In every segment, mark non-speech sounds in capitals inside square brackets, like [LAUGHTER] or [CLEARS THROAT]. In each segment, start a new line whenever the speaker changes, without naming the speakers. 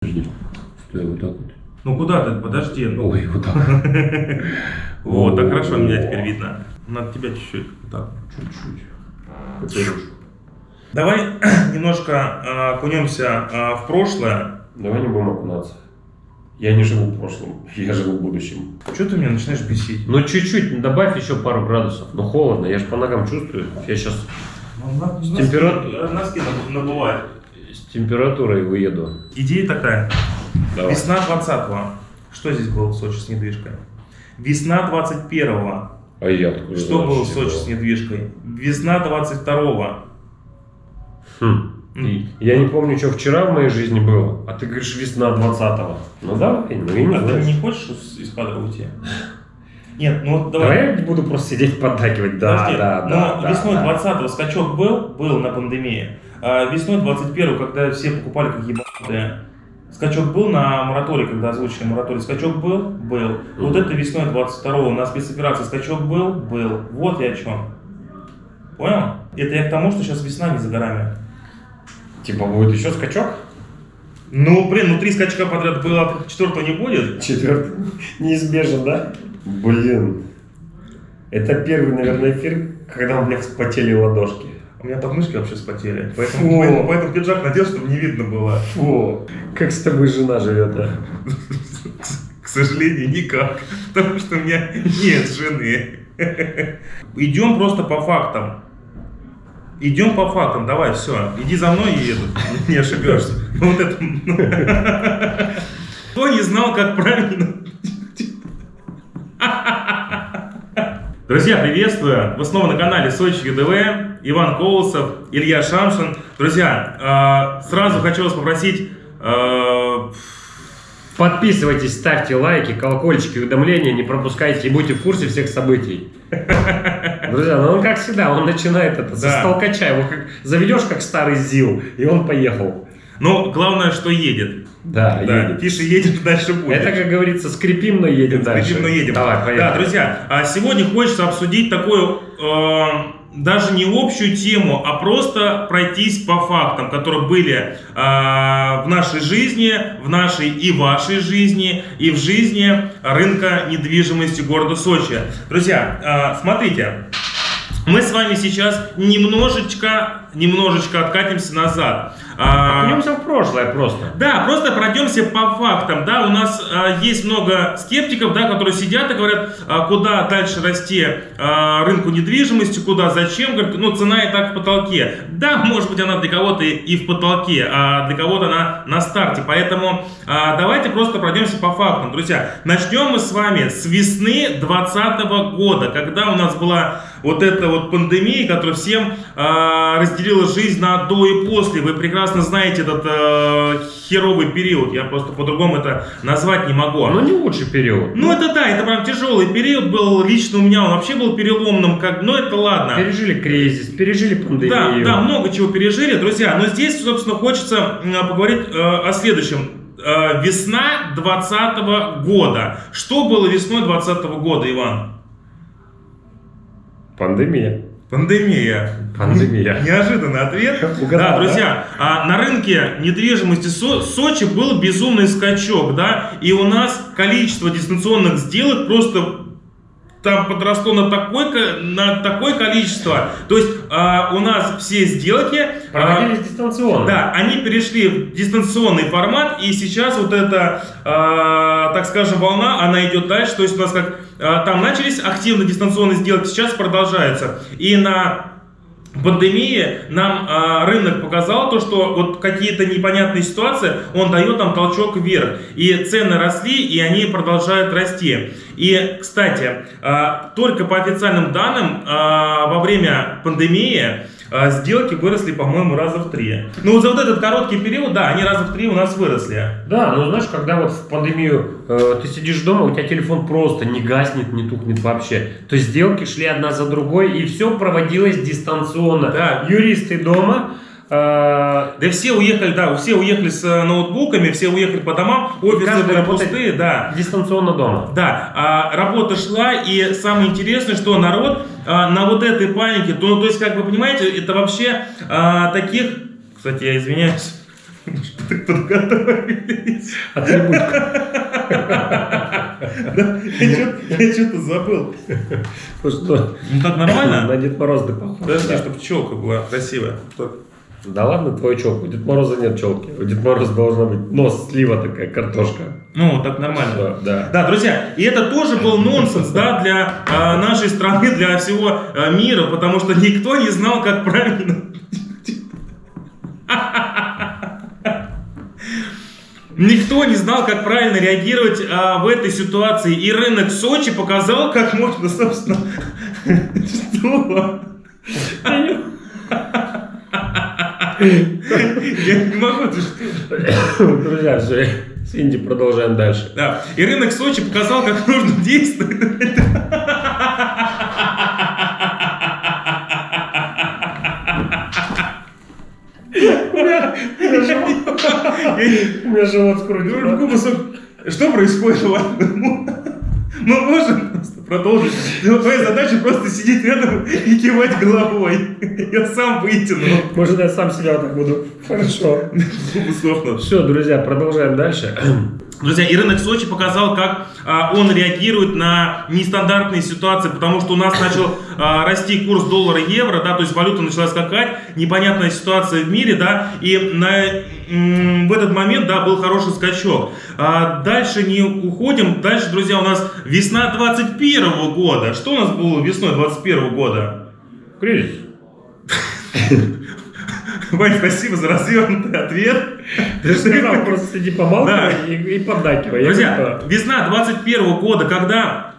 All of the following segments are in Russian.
Подожди. Стой, вот так вот.
Ну куда ты? Подожди. Ну.
Ой, вот так. [LAUGHS]
Вот, так хорошо меня теперь видно. Надо тебя чуть-чуть. Вот так.
Чуть-чуть.
Давай [CLEARS THROAT] немножко а, окунемся а, в прошлое.
Давай не будем окунаться. Я не живу в прошлом, [LAUGHS] я живу в будущем.
Что ты меня начинаешь бесить?
Ну чуть-чуть, добавь еще пару градусов. Ну холодно, я же по ногам чувствую. Я сейчас
Ну,
С температурой-
Носки набывают.
Температурой выеду.
Идея такая.
Давай.
Весна 20-го. Что здесь было в Сочи с недвижкой? Весна 21-го.
А я откуда
Что было в Сочи с недвижкой? Весна 22-го.
Хм. И Я не помню, что вчера в моей жизни было, а ты говоришь весна 20-го. Ну давай, ну я не
А ты
знаю.
не хочешь из- кадра уйти? Нет, ну вот
Давай
давай.
я буду просто сидеть поддакивать. Да,
Подожди,
да,
но
да. да,
весной
да.
20-го скачок был, был на пандемии. А весной 21-го, когда все покупали как ебанутые, скачок был на мораторий, когда озвучили мораторий. Скачок был? Был. Вот
Мгм.
это весной 22-го на спецоперации скачок был? Был. Вот я о чем. Понял? Это я к тому, что сейчас весна не за горами.
Типа будет еще скачок?
Ну, блин, ну три скачка подряд было, а четвертого не будет.
Четвертый. Неизбежен, да? Блин. Это первый, наверное, эфир, когда у меня вспотели ладошки.
У меня подмышки вообще вспотели. Поэтому,
Фу.
поэтому, поэтому пиджак надел, чтобы не видно было.
Фу, как с тобой жена живет, а?
К сожалению, никак. Потому что у меня нет жены. Идем просто по фактам. Идем по фактам, давай, все. Иди за мной и этот, не ошибешься. Вот это. Кто не знал, как правильно. Друзья, приветствую! Вы снова на канале Сочи ЮДВ, Иван Колосов, Илья Шамшин. Друзья, э, сразу хочу вас попросить э,
Подписывайтесь, ставьте лайки, колокольчики, уведомления, не пропускайте и будьте в курсе всех событий. [LAUGHS] Друзья, ну он как всегда, он начинает это
Да.
столкача, его как заведешь как старый ЗИЛ, и он поехал.
Но главное, что едет.
Да,
Да,
едет.
тише едет, дальше будет.
Это, как говорится, скрипим, но едем дальше.
Скрипим, но едем.
Давай,
Да,
поехали.
друзья, а сегодня хочется обсудить такую, э, даже не общую тему, а просто пройтись по фактам, которые были э, в нашей жизни, в нашей и вашей жизни, и в жизни рынка недвижимости города Сочи. Друзья, э, смотрите, мы с вами сейчас немножечко, немножечко откатимся назад. А,
Окунемся в прошлое просто.
да, просто пройдемся по фактам. Да, у нас а, есть много скептиков, да, которые сидят и говорят, а, куда дальше расти а, рынку недвижимости, куда, зачем. Говорят, ну, цена и так в потолке. Да, может быть, она для кого-то и- в потолке, а для кого-то она на старте. Поэтому а, давайте просто пройдемся по фактам. Друзья, начнем мы с вами с весны 2020 года, когда у нас была вот эта вот пандемия, которая всем а, разделила жизнь на до и после. Вы прекрасно знаете этот э, херовый период. Я просто по-другому это назвать не могу.
Ну, не лучший период.
Ну это да, это прям тяжелый период был лично у меня, он вообще был переломным, как, но это ладно.
Пережили кризис, пережили
Да,
пандемию.
да, много чего пережили, друзья. Но здесь, собственно, хочется поговорить э, о следующем. Э, весна 2020 года. Что было весной 2020 года, Иван?
Пандемия.
Пандемия.
Пандемия.
Неожиданный ответ.
Угадал,
да, друзья, а, на рынке недвижимости Со- Сочи был безумный скачок, да, и у нас количество дистанционных сделок просто там подросло на такое, ко- на такое количество. То есть а, у нас все сделки... а,
Проводились дистанционно.
да, они перешли в дистанционный формат, и сейчас вот эта, э, так скажем, волна, она идет дальше. То есть у нас как э, там начались активно дистанционные сделки, сейчас продолжаются. И на пандемии нам э, рынок показал то, что вот какие-то непонятные ситуации, он дает нам толчок вверх. И цены росли, и они продолжают расти. И, кстати, э, только по официальным данным, э, во время пандемии сделки выросли, по-моему, раза в три. Ну, вот за вот этот короткий период, да, они раза в три у нас выросли.
Да, ну знаешь, когда вот в пандемию э, ты сидишь дома, у тебя телефон просто не гаснет, не тухнет вообще. То есть сделки шли одна за другой, и все проводилось дистанционно.
Да.
Юристы дома. э,
Да все уехали, да, все уехали с э, ноутбуками, все уехали по домам, офисы были пустые, да.
дистанционно дома.
Да, а, работа шла, и самое интересное, что народ а, на вот этой панике, то, ну, то есть, как вы понимаете, это вообще а, таких, кстати, я извиняюсь, Так подготовились.
Атрибутика.
Да, Я что-то забыл.
Ну что,
Ну так нормально?
на Дед Мороз ты похож.
Подожди, чтобы челка была красивая.
Да ладно, твою челку. У Дед Мороза нет челки. У Дед Мороза должна быть нос, слива такая, картошка.
Ну, так нормально.
Всё, да.
Да, друзья, и это тоже был нонсенс, да, для а, нашей страны, для всего а, мира, потому что никто не знал, как правильно. Никто не знал, как правильно реагировать а, в этой ситуации. И рынок Сочи показал, как можно, собственно, [LAUGHS] что? Я не могу?
Друзья, с Инди продолжаем дальше.
Да. И рынок Сочи показал, как нужно действовать.
У меня живот скрутил.
Что происходит? Мы можем продолжить. Но Твоя задача просто сидеть рядом и кивать головой. Я сам вытяну.
Может, я сам себя вот так буду. Хорошо. Все, друзья, продолжаем дальше.
Друзья, и рынок Сочи показал, как а, он реагирует на нестандартные ситуации, потому что у нас начал а, расти курс доллара-евро, да, то есть валюта начала скакать, непонятная ситуация в мире, да, и на, в этот момент, да, был хороший скачок. А, дальше не уходим, дальше, друзья, у нас весна 21 года. Что у нас было весной 21 года?
Кризис. [LAUGHS]
Вань, спасибо за развернутый ответ.
Ты сказал, просто сиди помалкивай и, и поддакивай.
Друзья, весна 21 года, когда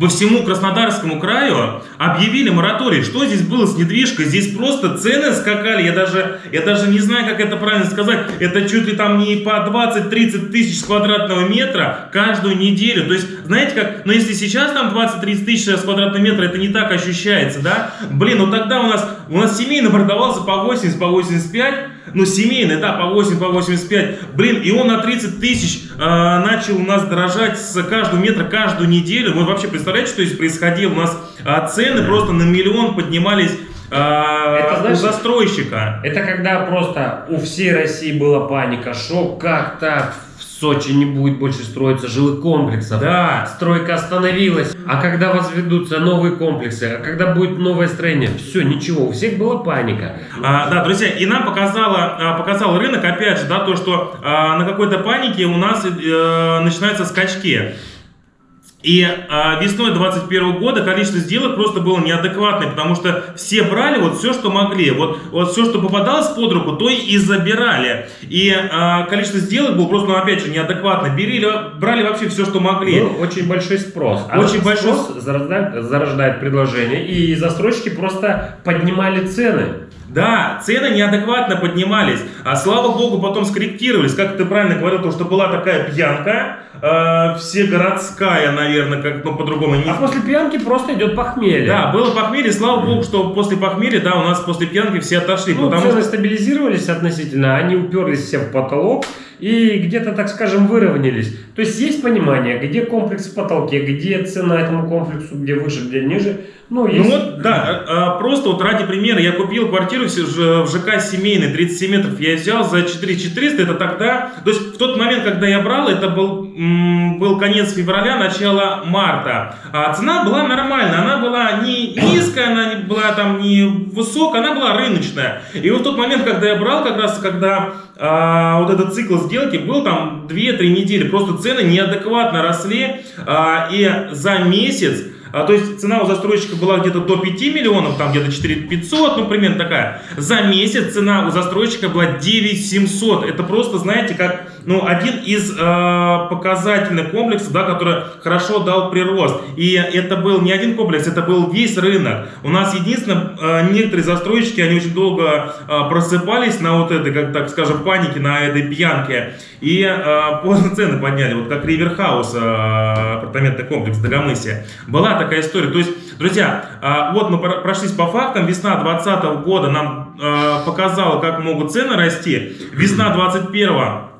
по всему Краснодарскому краю объявили мораторий. Что здесь было с недвижкой? Здесь просто цены скакали. Я даже, я даже не знаю, как это правильно сказать. Это чуть ли там не по 20-30 тысяч квадратного метра каждую неделю. То есть, знаете как, ну если сейчас там 20-30 тысяч квадратного метра, это не так ощущается, да? Блин, ну тогда у нас, у нас семейный продавался по 80, по 85. Ну, семейный, да, по 8, по 85. Блин, и он на 30 тысяч э, начал у нас дорожать с каждого метра каждую неделю. Вы вообще представляете, что здесь происходило? У нас а, цены просто на миллион поднимались а,
Это, знаешь,
у застройщика.
Это когда просто у всей России была паника, шок, как так Сочи не будет больше строиться жилых комплексов.
Да.
Стройка остановилась. А когда возведутся новые комплексы, а когда будет новое строение, все, ничего, у всех была паника.
А, да, друзья, и нам показало, а, показал рынок, опять же, да, то, что а, на какой-то панике у нас э, начинаются скачки. И а, весной 21 года количество сделок просто было неадекватное, потому что все брали вот все, что могли. Вот, вот все, что попадалось под руку, то и забирали. И а, количество сделок было просто, ну, опять же, неадекватно. Берили, брали вообще все, что могли.
Был очень большой спрос. А
Очень большой
спрос зарождает, зарождает предложение, и застройщики просто поднимали цены.
Да, цены неадекватно поднимались, а слава богу потом скорректировались. Как ты правильно говорил, то, что была такая пьянка, э, всегородская, наверное, как ну, по-другому не
А после пьянки просто идет похмелье.
Да, было похмелье, слава богу, что после похмелья, да, у нас после пьянки все отошли,
Ну,
потому
цены
что...
стабилизировались относительно, они уперлись все в потолок и где-то, так скажем, выровнялись. То есть есть понимание, где комплекс в потолке, где цена этому комплексу, где выше, где ниже. Ну,
Ну
есть...
вот, да, а, просто вот ради примера, я купил квартиру в ЖК семейный, 37 метров, я взял за 4400, это тогда, то есть в тот момент, когда я брал, это был, был конец февраля, начало марта, а цена была нормальная, она была не низкая, она не была там не высокая, она была рыночная. И вот в тот момент, когда я брал, как раз когда а, вот этот цикл сделки был там 2-3 недели, просто цены неадекватно росли, а, и за месяц а, то есть цена у застройщика была где-то до 5 миллионов, там где-то 4 500, ну, примерно такая. За месяц цена у застройщика была 9 700. Это просто, знаете, как ну, один из э, показательных комплексов, да, который хорошо дал прирост. И это был не один комплекс, это был весь рынок. У нас единственное, э, некоторые застройщики, они очень долго э, просыпались на вот этой, как так скажем, панике, на этой пьянке. И э, [LAUGHS] поздно цены подняли, вот как Риверхаус, э, апартаментный комплекс в Дагомысе. Была такая история. То есть, друзья, э, вот мы про- прошлись по фактам. Весна 2020 года нам э, показала, как могут цены расти. Весна 2021 э,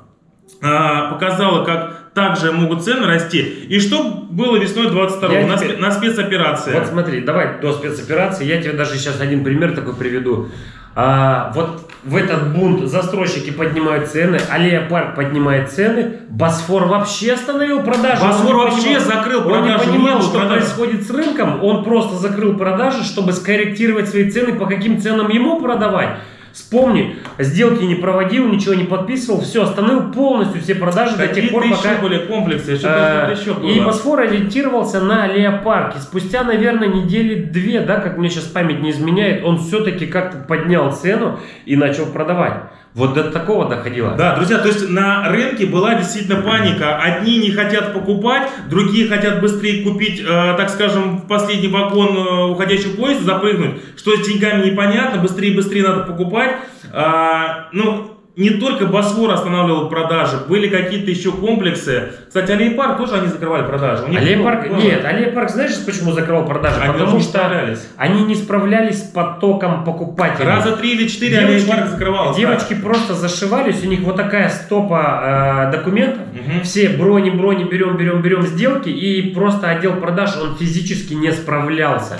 показала, как также могут цены расти. И что было весной 22
Я
на,
теперь-
на спецоперации?
Вот смотри, давай до спецоперации, я тебе даже сейчас один пример такой приведу. А, вот в этот бунт застройщики поднимают цены, Аллея Парк поднимает цены, Босфор вообще остановил продажи.
Босфор
Он
вообще закрыл
Он не
продажи,
понимал,
не было
что
продаж.
происходит с рынком, он просто закрыл продажи, чтобы скорректировать свои цены, по каким ценам ему продавать. Вспомни, сделки не проводил, ничего не подписывал, все, остановил полностью все продажи до тех пор,
еще
пока...
были комплексы,
Э,
что-то еще было.
И Босфор ориентировался на Леопарк. И спустя, наверное, недели две, да, как мне сейчас память не изменяет, он все-таки как-то поднял цену и начал продавать. Вот до такого доходило.
Да, друзья, то есть на рынке была действительно паника. Одни не хотят покупать, другие хотят быстрее купить, э, так скажем, в последний вагон э, уходящего поезда, запрыгнуть. Что с деньгами непонятно, быстрее быстрее надо покупать. А, ну, не только Босфор останавливал продажи, были какие-то еще комплексы. Кстати, Аллея Парк тоже они закрывали продажи.
Аллея
было-
нет, Аллея Парк, знаешь, почему закрывал продажи?
Они
Потому что они не справлялись с потоком покупателей.
Раза три или четыре Аллея Парк закрывалась. да.
девочки просто зашивались, у них вот такая стопа э, документов,
Мгм.
все брони, брони, берем, берем, берем сделки, и просто отдел продаж, он физически не справлялся.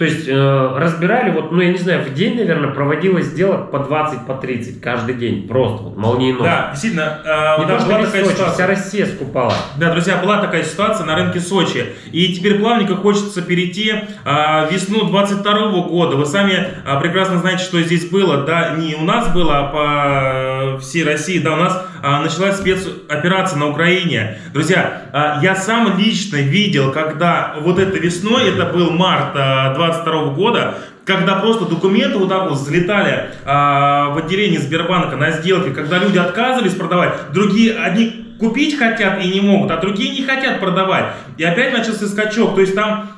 То есть э, разбирали, вот, ну я не знаю, в день, наверное, проводилось сделок по 20, по 30 каждый день, просто вот молниеносно.
Да, действительно, э,
Не
да,
то,
была такая
Сочи,
ситуация.
вся Россия скупала.
Да, друзья, была такая ситуация на рынке Сочи. И теперь плавненько хочется перейти в весну 22 года. Вы сами а, прекрасно знаете, что здесь было. Да, не у нас было, а по э, всей России. Да, у нас началась спецоперация на Украине. Друзья, а, я сам лично видел, когда вот это весной, это был март а, 22 года, когда просто документы вот так вот взлетали а, в отделении Сбербанка на сделки, когда люди отказывались продавать, другие, одни купить хотят и не могут, а другие не хотят продавать. И опять начался скачок, то есть там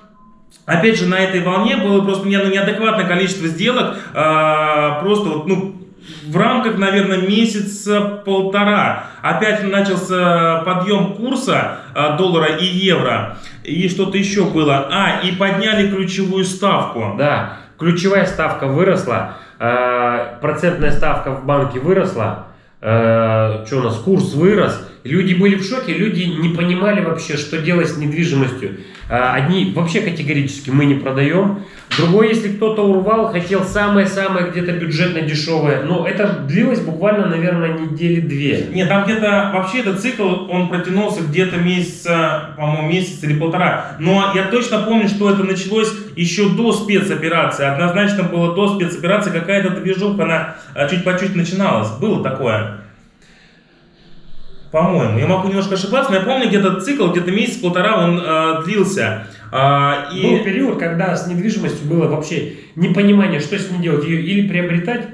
Опять же, на этой волне было просто ну, неадекватное количество сделок, а, просто вот, ну, в рамках, наверное, месяца полтора. Опять начался подъем курса а, доллара и евро. И что-то еще было. А, и подняли ключевую ставку.
Да, ключевая ставка выросла, э, процентная ставка в банке выросла, э, что у нас, курс вырос, люди были в шоке, люди не понимали вообще, что делать с недвижимостью. Э, одни вообще категорически мы не продаем, другой, если кто-то урвал, хотел самое-самое где-то бюджетно дешевое, но это длилось буквально, наверное, недели две.
Нет, там где-то вообще этот цикл, он протянулся где-то месяца, по-моему, месяц или полтора. Но я точно помню, что это началось еще до спецоперации. Однозначно было до спецоперации какая-то движуха, она а, чуть по чуть начиналась. Было такое. По-моему, я могу немножко ошибаться, но я помню, где-то цикл, где-то месяц-полтора он э, длился. А, и...
Был период, когда с недвижимостью было вообще непонимание, что с ней делать. Ее или приобретать,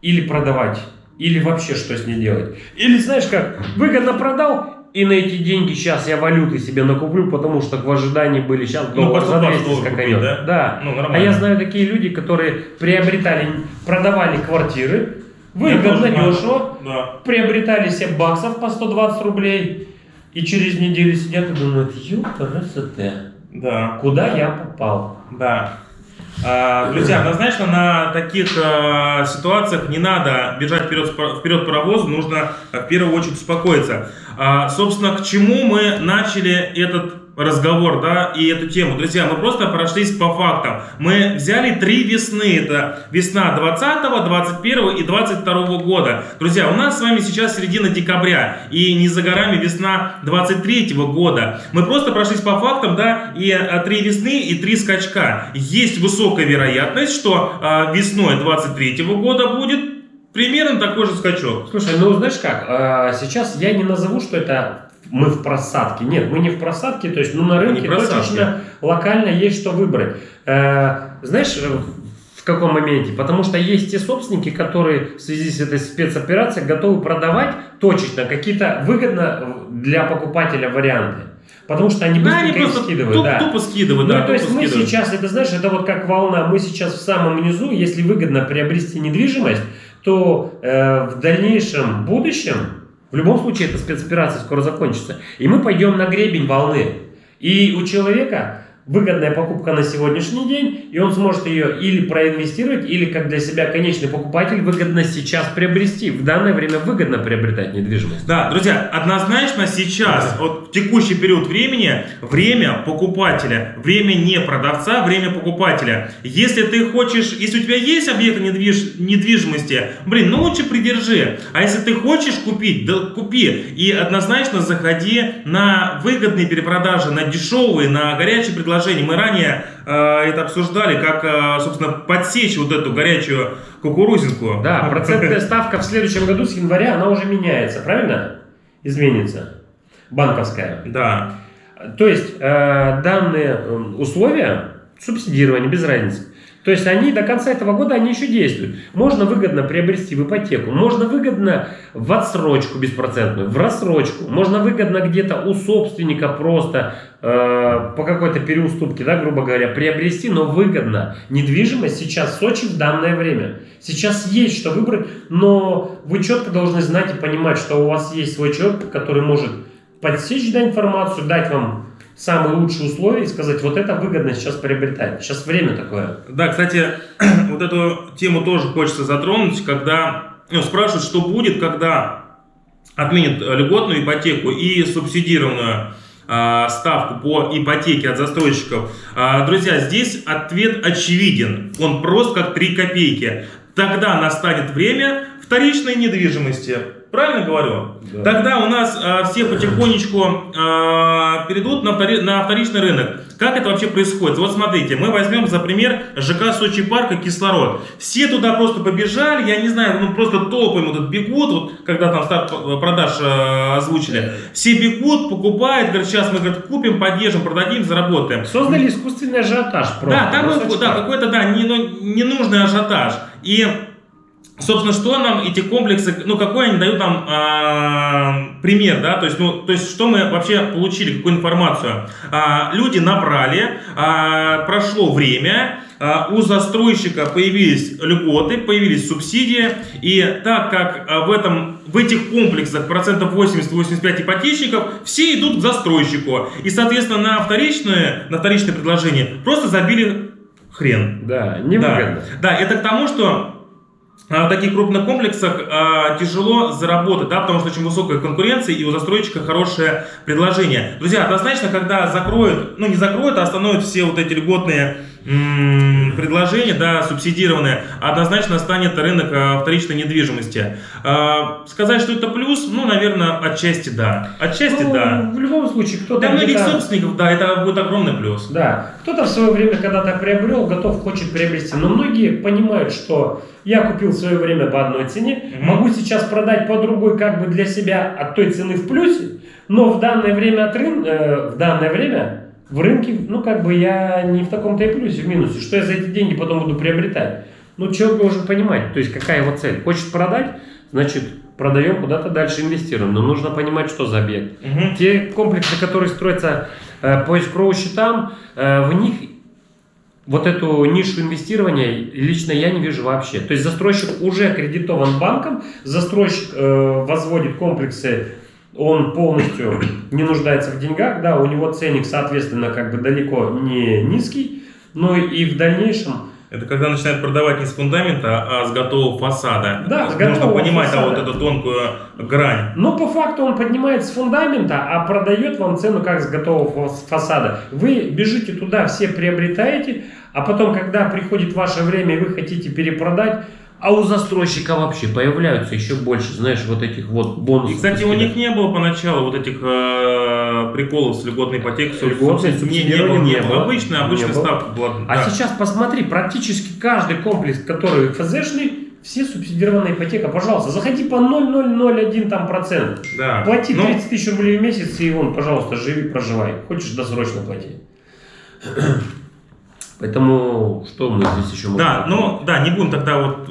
или продавать. Или вообще что с ней делать. Или знаешь как, выгодно продал, и на эти деньги сейчас я валюты себе накуплю, потому что в ожидании были сейчас
Ну,
доллар
по
за
120
200
долларов
скаканет.
да?
Да.
Ну,
А
нормально.
я знаю такие люди, которые приобретали, продавали квартиры, выгодно, дешево,
Да.
приобретали себе баксов по 120 рублей, и через неделю сидят и думают, ёпта,
Да.
куда я попал?
Да. А, Друзья, однозначно на таких а, ситуациях не надо бежать вперед, вперед паровоза, нужно а, в первую очередь успокоиться. А, Собственно, к чему мы начали этот разговор, да, и эту тему. Друзья, мы просто прошлись по фактам. Мы взяли три весны. Это весна 20, 21 и 22 года. Друзья, у нас с вами сейчас середина декабря. И не за горами весна 23 года. Мы просто прошлись по фактам, да, и а, три весны и три скачка. Есть высокая вероятность, что а, весной 23 года будет примерно такой же скачок.
Слушай, ну знаешь как, э, сейчас я не назову, что это мы в просадке. Нет, мы не в просадке, то есть ну, на рынке точечно локально есть что выбрать. Э, знаешь, э, в каком моменте? Потому что есть те собственники, которые в связи с этой спецоперацией готовы продавать точечно какие-то выгодно для покупателя варианты. Потому что они
Да, они
быстренько их
просто
скидывают.
туп-
да.
тупо скидывают,
Ну,
да,
то есть
тупо
мы
скидывают.
сейчас, это знаешь, это вот как волна, мы сейчас в самом низу, если выгодно приобрести недвижимость, то э, в дальнейшем будущем, в любом случае эта спецоперация скоро закончится, и мы пойдем на гребень волны. И у человека выгодная покупка на сегодняшний день, и он сможет ее или проинвестировать, или как для себя конечный покупатель выгодно сейчас приобрести. В данное время выгодно приобретать недвижимость.
Да, друзья, однозначно сейчас, вот в текущий период времени, время покупателя, время не продавца, время покупателя. Если ты хочешь, если у тебя есть объект недвиж, недвижимости, блин, ну лучше придержи. А если ты хочешь купить, да купи. И однозначно заходи на выгодные перепродажи, на дешевые, на горячие предложения предложений. Мы ранее э, это обсуждали, как, э, собственно, подсечь вот эту горячую кукурузинку.
Да, процентная ставка в следующем году с января, она уже меняется, правильно? Изменится. Банковская.
Да.
То есть э, данные условия субсидирования, без разницы. То есть они до конца этого года они еще действуют. Можно выгодно приобрести в ипотеку, можно выгодно в отсрочку беспроцентную, в рассрочку, можно выгодно где-то у собственника просто э, по какой-то переуступке, да, грубо говоря, приобрести, но выгодно. Недвижимость сейчас в Сочи в данное время. Сейчас есть что выбрать, но вы четко должны знать и понимать, что у вас есть свой человек, который может подсечь да, информацию, дать вам самые лучшие условия и сказать, вот это выгодно сейчас приобретать. Сейчас время такое.
Да, кстати, [CLEARS THROAT] вот эту тему тоже хочется затронуть, когда ну, спрашивают, что будет, когда отменят льготную ипотеку и субсидированную э, ставку по ипотеке от застройщиков. Э, друзья, здесь ответ очевиден. Он просто как 3 копейки. Тогда настанет время вторичной недвижимости. Правильно говорю? Да. Тогда у нас э, все потихонечку э, перейдут на, втори, на вторичный рынок. Как это вообще происходит? Вот смотрите, мы возьмем за пример ЖК Сочи парка кислород. Все туда просто побежали, я не знаю, ну просто толпами вот бегут, вот, когда там старт продаж э, озвучили. Все бегут, покупают, говорят, сейчас мы говорят, купим, поддержим, продадим, заработаем.
Создали искусственный ажиотаж.
Просто, да, там да, какой-то да, не, ну, ненужный ажиотаж. И Собственно, что нам эти комплексы, ну, какой они дают нам э, пример, да, то есть, ну, то есть, что мы вообще получили, какую информацию? Э, люди набрали, э, прошло время, э, у застройщика появились льготы, появились субсидии, и так как э, в, этом, в этих комплексах процентов 80-85 ипотечников, все идут к застройщику, и, соответственно, на вторичное, на вторичное предложение просто забили хрен.
Да, невыгодно.
Да, да, это к тому, что в таких крупных комплексах э, тяжело заработать, да, потому что очень высокая конкуренция и у застройщика хорошее предложение. Друзья, однозначно, когда закроют, ну не закроют, а остановят все вот эти льготные предложение, да, субсидированное, однозначно станет рынок а, вторичной недвижимости. А, сказать, что это плюс, ну, наверное, отчасти да. Отчасти ну, да.
В любом случае, кто-то...
Для многих собственников, да, это будет огромный плюс.
Да. Кто-то в свое время когда-то приобрел, готов, хочет приобрести. Но многие понимают, что я купил в свое время по одной цене, mm-hmm. могу сейчас продать по другой, как бы для себя от той цены в плюсе, но в данное время от рынка, э, в данное время в рынке, ну, как бы я не в таком-то и плюсе, в минусе. Что я за эти деньги потом буду приобретать? Ну, человек должен понимать, то есть какая его цель. Хочет продать, значит, продаем, куда-то дальше инвестируем. Но нужно понимать, что за объект. Угу. Те комплексы, которые строятся э, по escrow счетам, э, в них вот эту нишу инвестирования лично я не вижу вообще. То есть застройщик уже аккредитован банком, застройщик э, возводит комплексы он полностью не нуждается в деньгах, да, у него ценник, соответственно, как бы далеко не низкий, но и в дальнейшем...
Это когда начинают продавать не с фундамента, а с готового фасада.
Да,
с Нужно понимать фасада. А вот эту тонкую грань.
Но по факту он поднимает с фундамента, а продает вам цену как с готового фасада. Вы бежите туда, все приобретаете, а потом, когда приходит ваше время и вы хотите перепродать, а у застройщика вообще появляются еще больше, знаешь, вот этих вот бонусов.
И, кстати, у них не было поначалу вот этих э, приколов с льготной ипотекой.
Льготной
не, не, было, не было. Обычная, обычная ставка была.
А да. сейчас посмотри, практически каждый комплекс, который ФЗшный, все субсидированная ипотека, пожалуйста, заходи по 0,001 там процент.
Да.
Плати 30 ну, тысяч рублей в месяц и вон, пожалуйста, живи, проживай. Хочешь досрочно плати. Поэтому что мы здесь еще
можем? Да, ну да, не будем тогда вот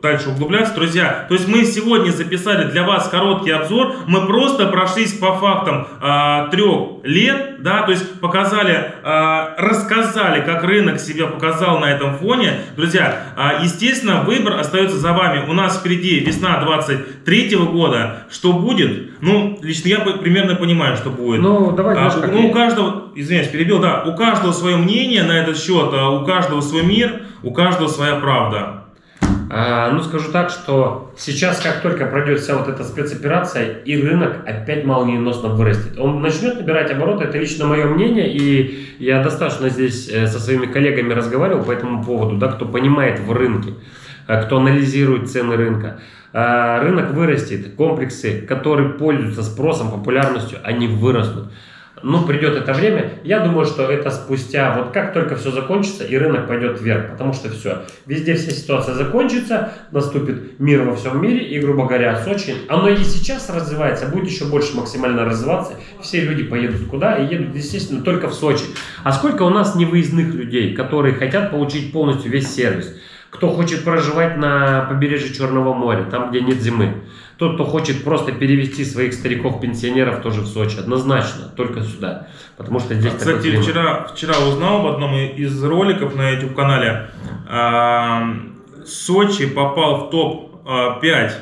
дальше углубляться. Друзья, то есть мы сегодня записали для вас короткий обзор. Мы просто прошлись по фактам а, трех лет, да, то есть показали, а, рассказали, как рынок себя показал на этом фоне. Друзья, а, естественно, выбор остается за вами. У нас впереди весна 23 года. Что будет? Ну, лично я примерно понимаю, что будет.
Ну, давай,
А, ну, у каждого, извиняюсь, перебил, да, у каждого свое мнение на этот счет, у каждого свой мир, у каждого своя правда.
А, ну, скажу так, что сейчас, как только пройдет вся вот эта спецоперация, и рынок опять молниеносно вырастет. Он начнет набирать обороты, это лично мое мнение, и я достаточно здесь э, со своими коллегами разговаривал по этому поводу, да, кто понимает в рынке, э, кто анализирует цены рынка. А, Рынок вырастет, комплексы, которые пользуются спросом, популярностью, они вырастут. Ну, придет это время, я думаю, что это спустя, вот как только все закончится, и рынок пойдет вверх, потому что все, везде вся ситуация закончится, наступит мир во всем мире, и, грубо говоря, Сочи, оно и сейчас развивается, будет еще больше максимально развиваться, все люди поедут куда, и едут, естественно, только в Сочи. А сколько у нас невыездных людей, которые хотят получить полностью весь сервис? Кто хочет проживать на побережье Черного моря, там, где нет зимы. Тот, кто хочет просто перевести своих стариков-пенсионеров тоже в Сочи. Однозначно, только сюда. Потому что здесь такой
Кстати,
климат.
вчера, вчера узнал в одном из роликов на YouTube-канале, а, Сочи попал в топ-5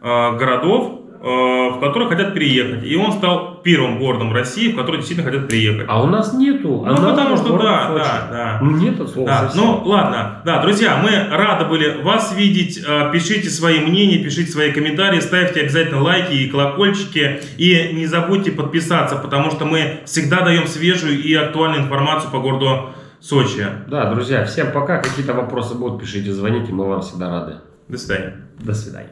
городов, а, в которые хотят переехать. И он стал первым городом России, в который действительно хотят приехать.
А у нас нету.
Ну, потому что да,
Сочи.
да, да.
Ну, нет от слова
Да,
совсем.
ну ладно, да, друзья, мы рады были вас видеть. Э, Пишите свои мнения, пишите свои комментарии, ставьте обязательно лайки и колокольчики. И не забудьте подписаться, потому что мы всегда даем свежую и актуальную информацию по городу Сочи.
Да, друзья, всем пока. Какие-то вопросы будут, пишите, звоните, мы вам всегда рады.
До свидания.
До свидания.